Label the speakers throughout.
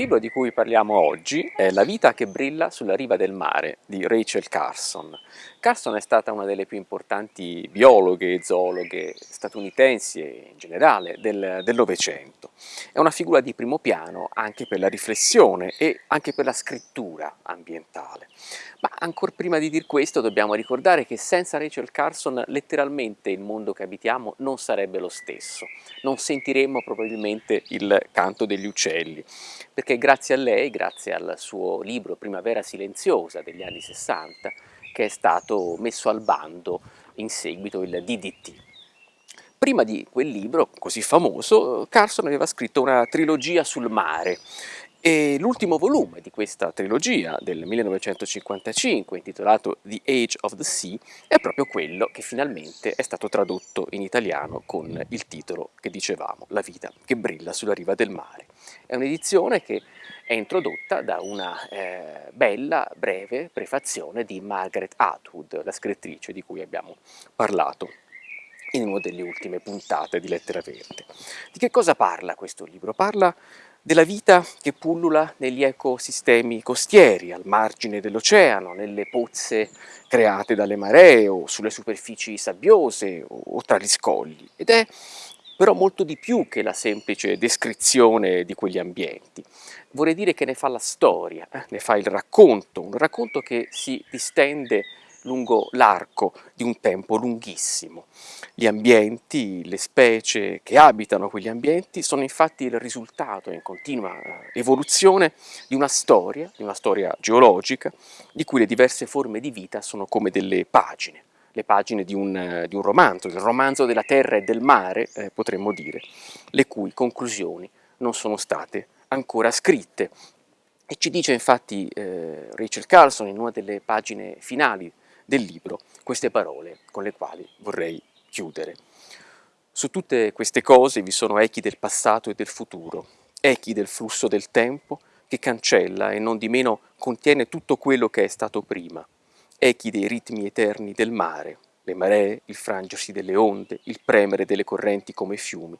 Speaker 1: libro di cui parliamo oggi è La vita che brilla sulla riva del mare di Rachel Carson. Carson è stata una delle più importanti biologhe e zoologhe statunitensi e in generale del, del Novecento. È una figura di primo piano anche per la riflessione e anche per la scrittura ambientale. Ma ancora prima di dir questo dobbiamo ricordare che senza Rachel Carson letteralmente il mondo che abitiamo non sarebbe lo stesso. Non sentiremmo probabilmente il canto degli uccelli, perché grazie a lei, grazie al suo libro Primavera silenziosa degli anni 60, che è stato messo al bando in seguito il DDT. Prima di quel libro, così famoso, Carson aveva scritto una trilogia sul mare, e l'ultimo volume di questa trilogia del 1955, intitolato The Age of the Sea, è proprio quello che finalmente è stato tradotto in italiano con il titolo che dicevamo, La vita che brilla sulla riva del mare. È un'edizione che è introdotta da una eh, bella, breve prefazione di Margaret Atwood, la scrittrice di cui abbiamo parlato in una delle ultime puntate di Lettera Verde. Di che cosa parla questo libro? Parla della vita che pullula negli ecosistemi costieri, al margine dell'oceano, nelle pozze create dalle maree o sulle superfici sabbiose o tra gli scogli. Ed è però molto di più che la semplice descrizione di quegli ambienti. Vorrei dire che ne fa la storia, eh? ne fa il racconto, un racconto che si distende lungo l'arco di un tempo lunghissimo. Gli ambienti, le specie che abitano quegli ambienti sono infatti il risultato in continua eh, evoluzione di una storia, di una storia geologica, di cui le diverse forme di vita sono come delle pagine, le pagine di un, di un romanzo, il romanzo della terra e del mare, eh, potremmo dire, le cui conclusioni non sono state ancora scritte. E ci dice infatti eh, Rachel Carlson in una delle pagine finali del libro queste parole con le quali vorrei chiudere. Su tutte queste cose vi sono echi del passato e del futuro, echi del flusso del tempo che cancella e non di meno contiene tutto quello che è stato prima, echi dei ritmi eterni del mare, le maree, il frangersi delle onde, il premere delle correnti come fiumi,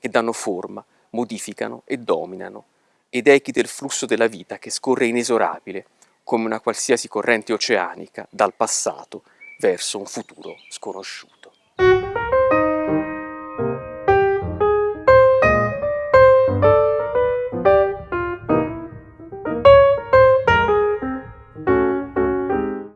Speaker 1: che danno forma, modificano e dominano, ed echi del flusso della vita che scorre inesorabile, come una qualsiasi corrente oceanica dal passato verso un futuro sconosciuto.